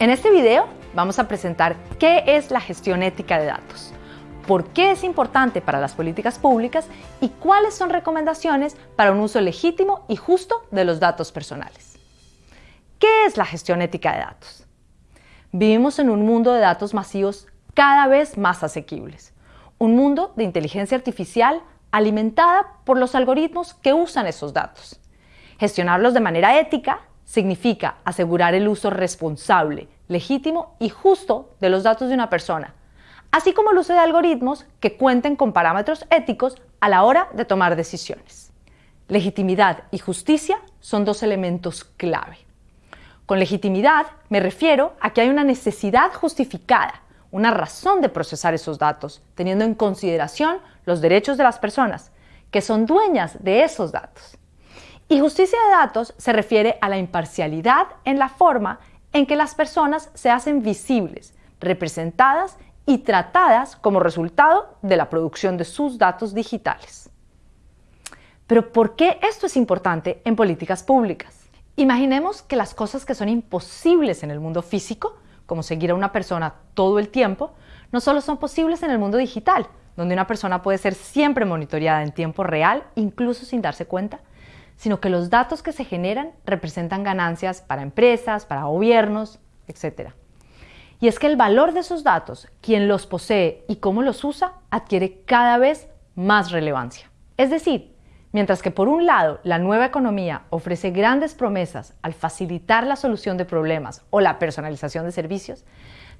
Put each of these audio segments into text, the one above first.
En este video vamos a presentar qué es la gestión ética de datos, por qué es importante para las políticas públicas y cuáles son recomendaciones para un uso legítimo y justo de los datos personales. ¿Qué es la gestión ética de datos? Vivimos en un mundo de datos masivos cada vez más asequibles, un mundo de inteligencia artificial alimentada por los algoritmos que usan esos datos. Gestionarlos de manera ética significa asegurar el uso responsable, legítimo y justo de los datos de una persona, así como el uso de algoritmos que cuenten con parámetros éticos a la hora de tomar decisiones. Legitimidad y justicia son dos elementos clave. Con legitimidad me refiero a que hay una necesidad justificada, una razón de procesar esos datos, teniendo en consideración los derechos de las personas, que son dueñas de esos datos. Y justicia de datos se refiere a la imparcialidad en la forma en que las personas se hacen visibles, representadas y tratadas como resultado de la producción de sus datos digitales. Pero ¿por qué esto es importante en políticas públicas? Imaginemos que las cosas que son imposibles en el mundo físico, como seguir a una persona todo el tiempo, no solo son posibles en el mundo digital, donde una persona puede ser siempre monitoreada en tiempo real, incluso sin darse cuenta, sino que los datos que se generan representan ganancias para empresas, para gobiernos, etc. Y es que el valor de esos datos, quien los posee y cómo los usa, adquiere cada vez más relevancia. Es decir, mientras que por un lado la nueva economía ofrece grandes promesas al facilitar la solución de problemas o la personalización de servicios,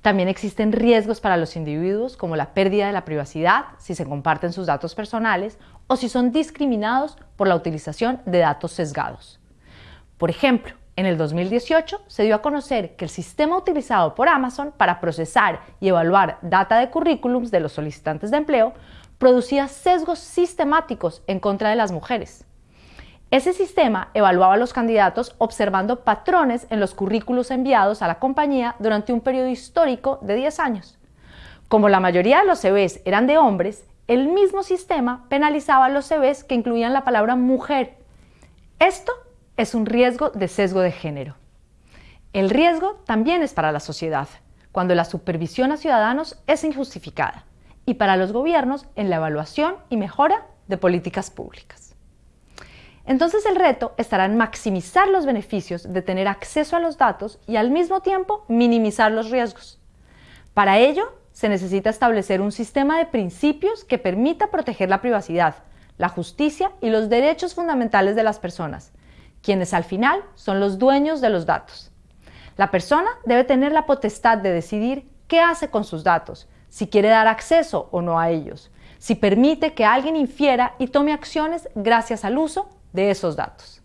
también existen riesgos para los individuos como la pérdida de la privacidad si se comparten sus datos personales o si son discriminados por la utilización de datos sesgados. Por ejemplo, en el 2018 se dio a conocer que el sistema utilizado por Amazon para procesar y evaluar data de currículums de los solicitantes de empleo producía sesgos sistemáticos en contra de las mujeres. Ese sistema evaluaba a los candidatos observando patrones en los currículos enviados a la compañía durante un periodo histórico de 10 años. Como la mayoría de los CVs eran de hombres, el mismo sistema penalizaba los CVs que incluían la palabra mujer. Esto es un riesgo de sesgo de género. El riesgo también es para la sociedad, cuando la supervisión a ciudadanos es injustificada, y para los gobiernos en la evaluación y mejora de políticas públicas. Entonces el reto estará en maximizar los beneficios de tener acceso a los datos y al mismo tiempo minimizar los riesgos. Para ello, se necesita establecer un sistema de principios que permita proteger la privacidad, la justicia y los derechos fundamentales de las personas, quienes al final son los dueños de los datos. La persona debe tener la potestad de decidir qué hace con sus datos, si quiere dar acceso o no a ellos, si permite que alguien infiera y tome acciones gracias al uso de esos datos.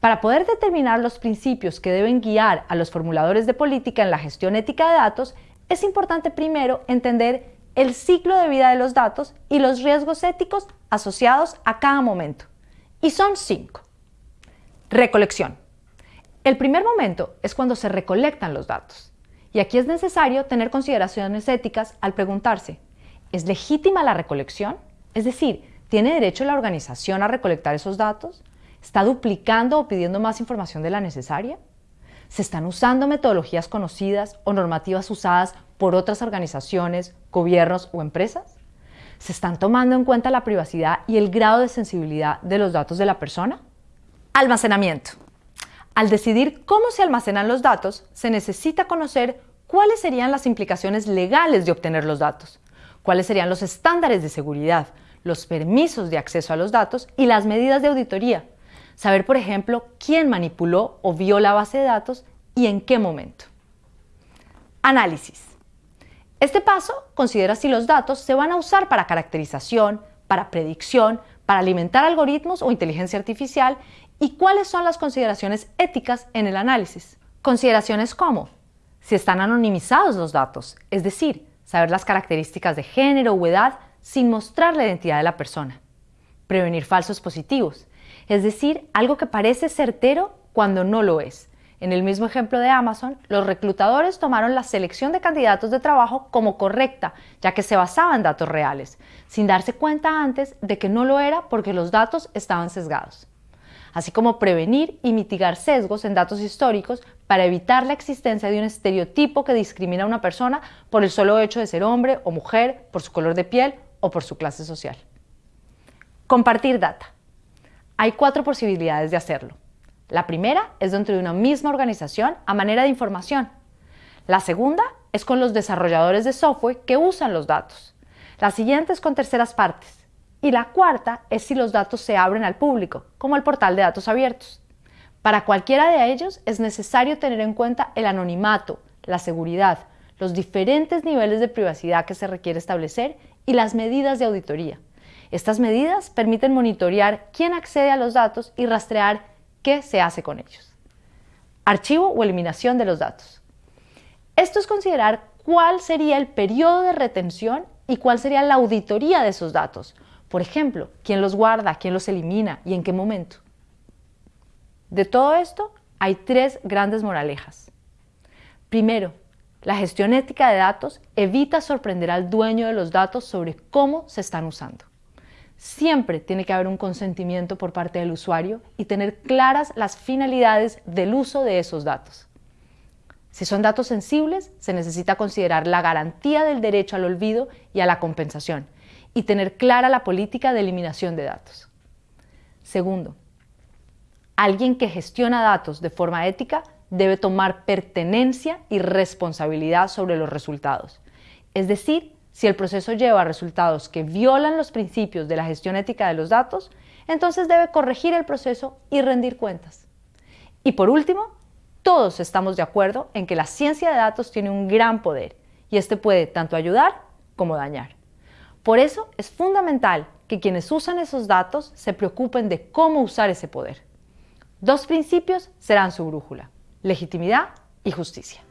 Para poder determinar los principios que deben guiar a los formuladores de política en la gestión ética de datos, es importante primero entender el ciclo de vida de los datos y los riesgos éticos asociados a cada momento. Y son cinco. Recolección. El primer momento es cuando se recolectan los datos. Y aquí es necesario tener consideraciones éticas al preguntarse, ¿es legítima la recolección? Es decir, ¿Tiene derecho la organización a recolectar esos datos? ¿Está duplicando o pidiendo más información de la necesaria? ¿Se están usando metodologías conocidas o normativas usadas por otras organizaciones, gobiernos o empresas? ¿Se están tomando en cuenta la privacidad y el grado de sensibilidad de los datos de la persona? Almacenamiento. Al decidir cómo se almacenan los datos, se necesita conocer cuáles serían las implicaciones legales de obtener los datos, cuáles serían los estándares de seguridad, los permisos de acceso a los datos y las medidas de auditoría. Saber, por ejemplo, quién manipuló o vio la base de datos y en qué momento. Análisis. Este paso considera si los datos se van a usar para caracterización, para predicción, para alimentar algoritmos o inteligencia artificial y cuáles son las consideraciones éticas en el análisis. Consideraciones como si están anonimizados los datos, es decir, saber las características de género o edad sin mostrar la identidad de la persona. Prevenir falsos positivos, es decir, algo que parece certero cuando no lo es. En el mismo ejemplo de Amazon, los reclutadores tomaron la selección de candidatos de trabajo como correcta, ya que se basaba en datos reales, sin darse cuenta antes de que no lo era porque los datos estaban sesgados. así como prevenir y mitigar sesgos en datos históricos para evitar la existencia de un estereotipo que discrimina a una persona por el solo hecho de ser hombre o mujer, por su color de piel o por su clase social. Compartir data. Hay cuatro posibilidades de hacerlo. La primera es dentro de una misma organización a manera de información. La segunda es con los desarrolladores de software que usan los datos. La siguiente es con terceras partes. Y la cuarta es si los datos se abren al público, como el portal de datos abiertos. Para cualquiera de ellos es necesario tener en cuenta el anonimato, la seguridad, los diferentes niveles de privacidad que se requiere establecer y las medidas de auditoría. Estas medidas permiten monitorear quién accede a los datos y rastrear qué se hace con ellos. Archivo o eliminación de los datos. Esto es considerar cuál sería el periodo de retención y cuál sería la auditoría de esos datos. Por ejemplo, quién los guarda, quién los elimina y en qué momento. De todo esto hay tres grandes moralejas. Primero, la gestión ética de datos evita sorprender al dueño de los datos sobre cómo se están usando. Siempre tiene que haber un consentimiento por parte del usuario y tener claras las finalidades del uso de esos datos. Si son datos sensibles, se necesita considerar la garantía del derecho al olvido y a la compensación y tener clara la política de eliminación de datos. Segundo, alguien que gestiona datos de forma ética debe tomar pertenencia y responsabilidad sobre los resultados. Es decir, si el proceso lleva a resultados que violan los principios de la gestión ética de los datos, entonces debe corregir el proceso y rendir cuentas. Y por último, todos estamos de acuerdo en que la ciencia de datos tiene un gran poder y este puede tanto ayudar como dañar. Por eso es fundamental que quienes usan esos datos se preocupen de cómo usar ese poder. Dos principios serán su brújula, legitimidad y justicia.